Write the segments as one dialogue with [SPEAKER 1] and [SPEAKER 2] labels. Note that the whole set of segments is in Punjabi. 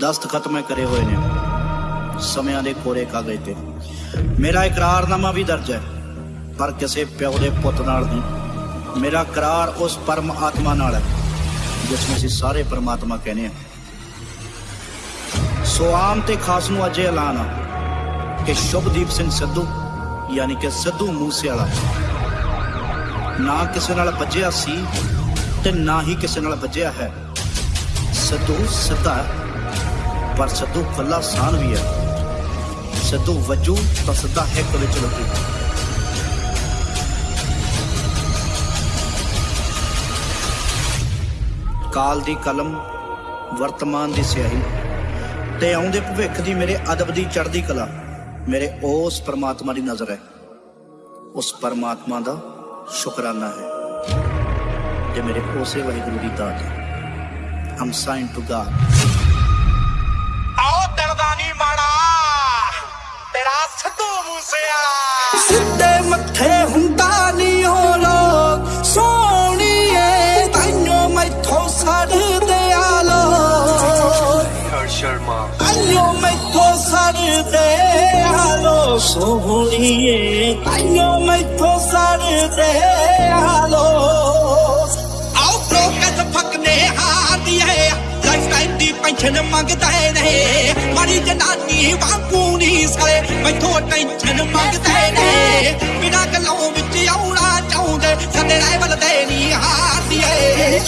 [SPEAKER 1] ਦਸਤਖਤ ਮੈਂ ਕਰੇ ਹੋਏ ਨੇ। ਸਮਿਆਂ ਦੇ ਕੋਰੇ ਕਾਗਜ਼ ਤੇ। ਮੇਰਾ ਇਕਰਾਰਨਾਮਾ ਵੀ ਦਰਜ ਹੈ, ਪਰ ਕਿਸੇ ਪਿਓ ਦੇ ਪੁੱਤ ਨਾਲ ਨਹੀਂ। ਮੇਰਾ ਇਕਰਾਰ ਉਸ ਪਰਮ ਆਤਮਾ ਨਾਲ ਹੈ, ਜਿਸ ਨੂੰ ਅਸੀਂ ਸਾਰੇ ਪਰਮਾਤਮਾ ਕਹਿੰਦੇ ਆ ਸੋ ਆਮ ਤੇ ਖਾਸ ਨੂੰ ਅੱਜ ਐਲਾਨ ਆ ਕਿ ਸ਼ੁਭਦੀਪ ਸਿੰਘ ਸਿੱਧੂ, ਯਾਨੀ ਕਿ ਸਿੱਧੂ ਮੂਸੇਵਾਲਾ, ਨਾ ਕਿਸੇ ਨਾਲ ਵੱਜਿਆ ਸੀ ਤੇ ਨਾ ਹੀ ਕਿਸੇ ਨਾਲ ਵੱਜਿਆ ਹੈ। ਸਿੱਧੂ ਸਿੱਧਾ ਪਰ ਸਿੱਧੂ ਖੁੱਲਾ ਸਾਨ ਵੀ ਹੈ। ਸਿੱਧੂ ਵੱਜੂ ਤਾਂ ਸਿੱਧਾ ਹਿੱਕ ਵਿੱਚ ਲੱਗੂ ਕਾਲ ਦੀ ਕਲਮ, ਵਰਤਮਾਨ ਦੀ ਸਿਆਹੀ। ਤੇ ਆਉਂਦੇ ਭਵਿੱਖ ਦੀ ਮੇਰੇ ਅਦਬ ਦੀ ਚੜ੍ਹਦੀ ਕਲਾ, ਮੇਰੇ ਉਸ ਪਰਮਾਤਮਾ ਦੀ ਨਜ਼ਰ ਹੈ। ਉਸ ਪਰਮਾਤਮਾ ਦਾ ਸ਼ੁਕਰਾਨਾ ਹੈ। ਤੇ ਮੇਰੇ ਉਸੇ ਵਾਹਿਗੁਰੂ ਦੀ ਦਾਤ ਹੈ। ਹਮ ਸਾਈਨ ਟੂ ਗਾਡ
[SPEAKER 2] ਤੇਰਾ ਸਿੱਧੂ ਮੂਸੇਵਾਲਾ
[SPEAKER 3] ਸਿੱਧੇ ਮੱਥੇ ਹੁੰਦਾ ਨਹੀਂ ਉਹ ਲੋਕ ਸੋਹਣੀਏ ਤਾਈਓ ਮੈਥੋਂ ਸੜਦੇ ਆ ਲੋਕ
[SPEAKER 2] ਹਰ ਸ਼ਰਮਾ
[SPEAKER 3] ਤਾਈਓ ਮੈਥੋਂ ਸੜਦੇ ਆ ਲੋਕ ਸੋਹਣੀਏ ਤਾਈਓ ਮੈਥੋਂ ਸੜਦੇ ਆ ਲੋਕ ਆਓ ਪ੍ਰੋਕਸ ਫੱਕਨੇ ਹਾਦੀਏ ਲਾਈਫ ਟਾਈਮ ਦੀ ਪੈਨਸ਼ਨ ਮੰਗਦੇ ਨੇ ਮਾਰੀ ਜਨਾਨੀ ਵਾਂਗੂ ਨਹੀਂ ਸਾਰੇ ਮੈਥੋਂ ਟੈਨਸ਼ਨ ਮੰਗਦੇ ਨੇ। ਬਿਨਾਂ ਗੱਲੋਂ ਵਿੱਚ ਆਉਣਾ ਚਾਹੁੰਦੇ, ਸਾਡੇ ਲੈਵਲ ਤੇ ਨਹੀਂ ਹਾਦੀਏ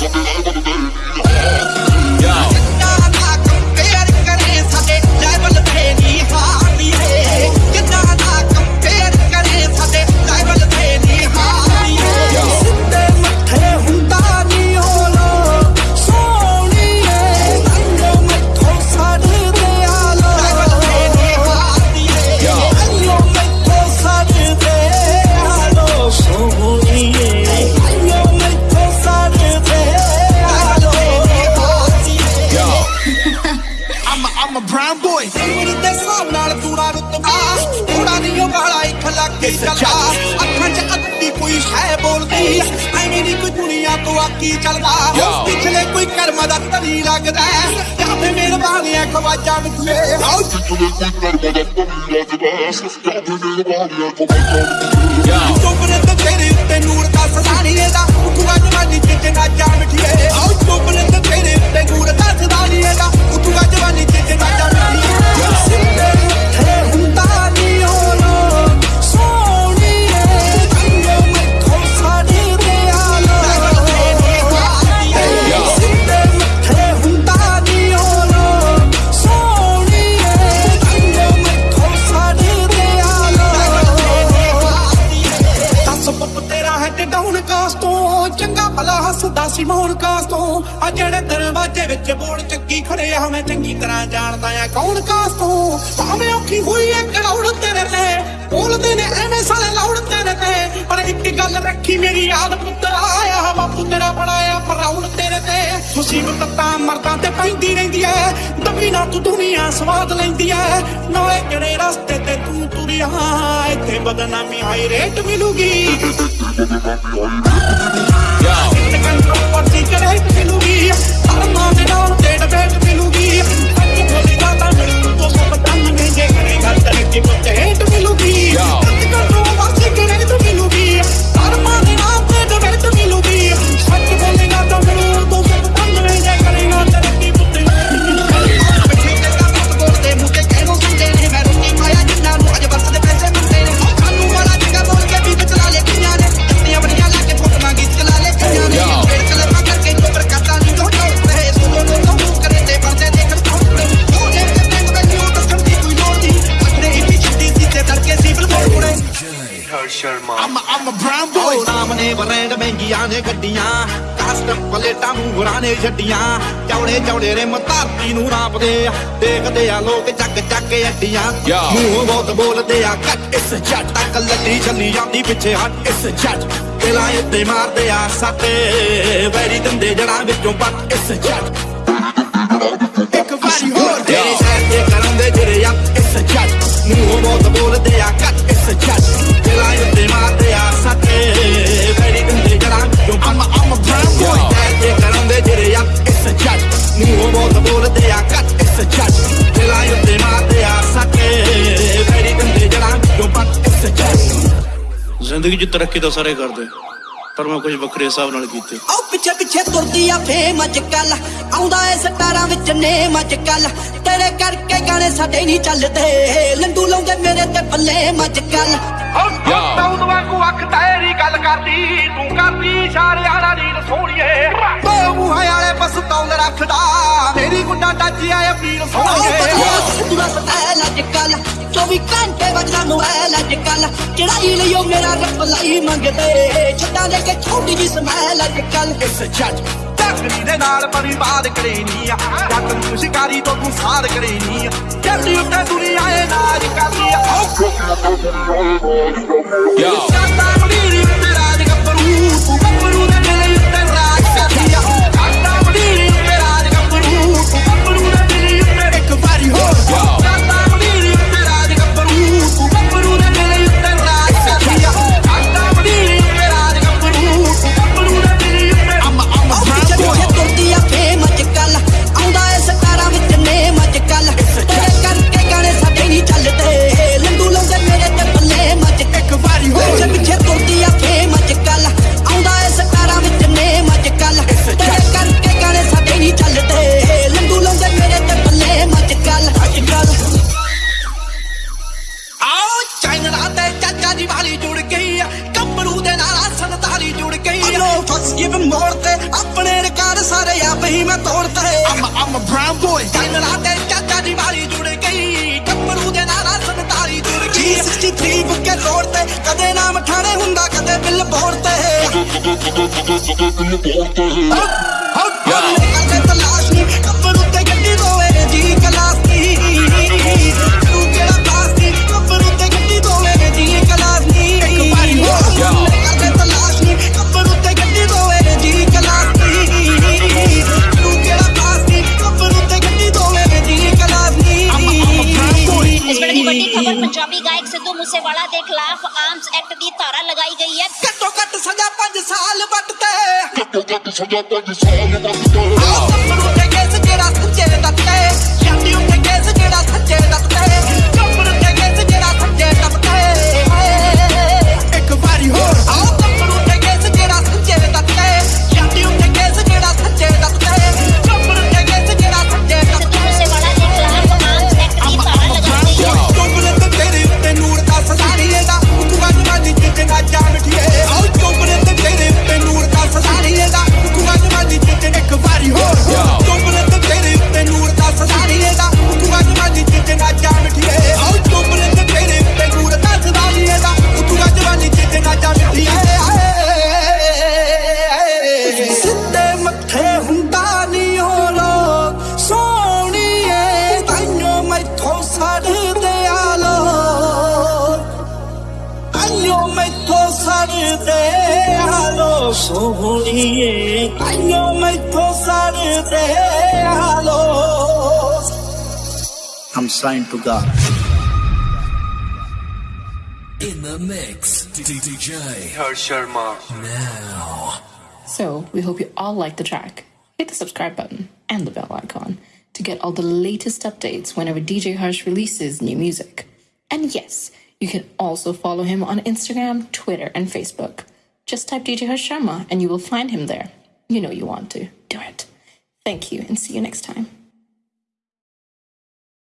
[SPEAKER 3] ਬੋਲਦੀ ਐਵੇਂ ਨਹੀਂ ਕੋਈ ਦੁਨੀਆ ਤੋਂ ਆਕੀ ਚੱਲਦਾ। ਪਿਛਲੇ ਕੋਈ ਕਰਮ ਦਾ ਤਰੀ ਲੱਗਦਾ ਜਾਂ ਫੇ ਮਿਹਰਬਾਨੀਆਂ ਖਵਾਜਾ ਮਿੱਠੇ ਆਓ ਚੋਪਰੇ ਤੇ ਤੇਰੇ ਉੱਤੇ ਨੂਰ ਦਾ ਸਦਾਨੀਏ ਦਾ ਉਤੂਗਾ ਜਵਾਨੀ ਚ ਤਰ੍ਹਾਂ ਜਾਣਦਾ ਆ ਕੌਣ ਕਾਸ ਤੋਂ? ਭਾਵੇਂ ਔਖੀ ਹੋਈ ਐ ਕਰਾਉਣ ਤੇਰੇ ਤੇ। ਬੋਲਦੇ ਨੇ ਐਵੇਂ ਸਾਲੇ ਲਾਉਣ ਤੇਰੇ ਤੇ। ਪਰ ਇੱਕ ਗੱਲ ਰੱਖੀ ਮੇਰੀ ਯਾਦ ਪੁੱਤਰ ਆਇਆ ਬਾਪੂ ਤੇਰਾ ਬਣਾਇਆ ਪਰਾਉਣ ਤੇਰੇ ਤੇ। ਮੁਸੀਬਤ ਤਾਂ ਮਰਦਾਂ ਤੇ ਪੈਂਦੀ ਰਹਿੰਦੀ ਐ। ਦਬੀ ਨਾ ਤੂੰ ਦੁਨੀਆ ਸਵਾਦ ਲੈਂਦੀ ਐ। ਨਾਲੇ ਕਿਹੜੇ ਰਸਤੇ ਤੇ ਤੂੰ ਤੁਰਿਆ ਇੱਥੇ ਬਦਨਾਮੀ ਹਾਈ ਰੇਟ ਮਿਲੂਗੀ। ਕੰਟਰੋ ਪਰਚੀ ਕਰੇ ਮਿਲੂਗੀ। ਅਰਮਾਂ ਦੇ ਨਾਲ ਕਰੇਗਾ ਤਰੱਕੀ ਪੁੱਤੇ ਹੇਟ ਨੇ ਗੱਡੀਆਂ ਕਸਟਮ ਪਲੇਟਾਂ ਮੂਹਰਾਂ ਨੇ ਛੱਡੀਆਂ। ਚੌੜੇ ਚੌੜੇ ਰਿਮ ਧਰਤੀ ਨੂੰ ਨਾਪਦੇ ਆ। ਦੇਖਦੇ ਆ ਲੋਕ ਚੱਕ ਚੱਕ ਅੱਡੀਆਂ। ਮੂੰਹ ਬਹੁਤ ਬੋਲਦੇ ਆ ਕੱਟ ਇਸ ਜੱਟ ਤੱਕ ਲੱਡੀ ਚੱਲੀ ਜਾਂਦੀ ਪਿੱਛੇ ਹਟ ਇਸ ਜੱਟ ਦਿਲਾਂ ਉੱਤੇ ਮਾਰਦੇ ਆ ਸੱਟੇ ਵੈਰੀ ਦੰਦੇ ਜੜਾਂ ਵਿੱਚੋਂ ਪੱਟ ਇਸ ਜੱਟ ਇੱਕ ਵਾਰੀ ਹੋਰ ਤੇਰੇ ਸ਼ਹਿਰ ਦੇ ਕਰਨ ਦੇ ਜਿਹੜੇ ਆ ਇਸ ਜੱਟ ਮੂੰਹ ਬਹੁਤ ਬੋਲਦੇ ਆ ਕੱਟ ਇਸ ਜੱਟ
[SPEAKER 1] ਜ਼ਿੰਦਗੀ 'ਚ ਤਰੱਕੀ ਤਾਂ ਸਾਰੇ ਕਰਦੇ ਪਰ ਮੈਂ ਕੁਝ ਵੱਖਰੇ ਹਿਸਾਬ ਨਾਲ ਕੀਤੇ।
[SPEAKER 3] ਆਉ ਪਿੱਛੇ ਪਿੱਛੇ ਤੁਰਦੀ ਆ ਫੇਮ ਅੱਜ ਕੱਲ ਆਉਂਦਾ ਏ ਸਟਾਰਾਂ ਵਿੱਚ ਨੇਮ ਅੱਜ ਕੱਲ ਤੇਰੇ ਕਰਕੇ ਗਾਣੇ ਸਾਡੇ ਨਹੀਂ ਚੱਲਦੇ। ਲੰਡੂ ਲਾਉਂਦੇ ਮੇਰੇ ਤੇ ਬੱਲੇ ਅੱਜ ਕੱਲ
[SPEAKER 4] ਤੌਦ ਵਾਂਗੂ ਅੱਖ ਤੇਰੀ ਗੱਲ ਕਰਦੀ। ਤੂੰ ਕਰਦੀ ਇਸ਼ਾਰਿਆਂ ਨਾਲ ਨੀਰ ਸੋਹਣੀਏ ਦੋ ਮੂੰਹਾਂ ਵਾਲੇ ਬਸ ਤੌਲ ਰੱਖਦਾ। ਮੇਰੀ ਗੁੱਡਾ ਟੱਚ ਆਏ ਪੀਰ ਸੋਹਣੀਏ
[SPEAKER 3] ਪੂਰਾ ਸਟਾਈਲ ਅੱਜ ਕੱਲ 24 ਘੰਟੇ ਵੱਜਦਾ ਮੋਬਾਈਲ ਅੱਜ ਕੱਲ ਚੜਾਈ ਲਿਓ ਮੇਰਾ ਰੱਬ ਲਈ ਮੰਗਦੇ। ਛੱਡਾਂ ਦੇ ਕੇ ਛੋਟੀ ਜੀ ਸਮੈਲ ਅੱਜ ਕੱਲ
[SPEAKER 4] ਇਸ ਜੱਜ ਤਕਰੀ ਦੇ ਨਾਲ ਬਰਬਾਦ ਕਰੇਨੀ ਆ। ਜੱਟ ਨੂੰ ਸ਼ਿਕਾਰੀ ਤੋਂ ਤੂੰ ਸਾਧ ਕਰੇਨੀ ਆ। ਜੱਟੀ ਉੱਤੇ ਦੁਨੀਆ ਏ ਨਾਜ ਕਰਦੀ ਆ।
[SPEAKER 5] Yo.
[SPEAKER 4] Brown boy.
[SPEAKER 3] ਚਾਈਨਾ ਤੇ ਚਾਚਾ ਦੀ ਵਾਲੀ ਜੁੜ ਗਈ। ਕੰਬਰੂ ਦੇ ਨਾਲ ਸੰਤਾਲੀ ਜੁੜ ਗਈ। 63 ਬੁੱਕੇ ਰੋਡ ਤੇ ਕਦੇ ਨਾਮ ਠਾਣੇ ਹੁੰਦਾ ਕਦੇ ਬਿੱਲ ਬੋਰਡ ਤੇ।
[SPEAKER 6] ਵੇਲੇ ਦੀ ਵੱਡੀ ਖਬਰ ਪੰਜਾਬੀ ਗਾਇਕ ਸਿੱਧੂ ਮੂਸੇਵਾਲਾ ਦੇ ਖਿਲਾਫ ਆਰਮਸ ਐਕਟ ਦੀ ਧਾਰਾ ਲਗਾਈ ਗਈ ਹੈ।
[SPEAKER 3] ਘੱਟੋ ਘੱਟ ਸਜ਼ਾ 5 ਸਾਲ ਵੱਟ ਤੇ
[SPEAKER 5] Yo.
[SPEAKER 3] ਆਹ ਕੰਬਰ ਉੱਤੇ ਕੇਸ ਜਿਹੜਾ ਸੱਚੇ ਦੱਤੇ। ਛਾਤੀ ਉੱਤੇ ਕੇਸ ਜਿਹੜਾ ਸੱਚੇ ਦੱਤੇ। সোহনিয়ে কাইও মাইতো সারে দে
[SPEAKER 1] I'm signed to God.
[SPEAKER 7] In the mix, DJ
[SPEAKER 8] Har Sharma.
[SPEAKER 7] Now.
[SPEAKER 9] So, we hope you all like the track. Hit the subscribe button and the bell icon to get all the latest updates whenever DJ Harsh releases new music. And yes, you can also follow him on Instagram, Twitter, and Facebook. Just type Harsh Sharma and you will find him there. You know you want to. Do it. Thank you and see you next time.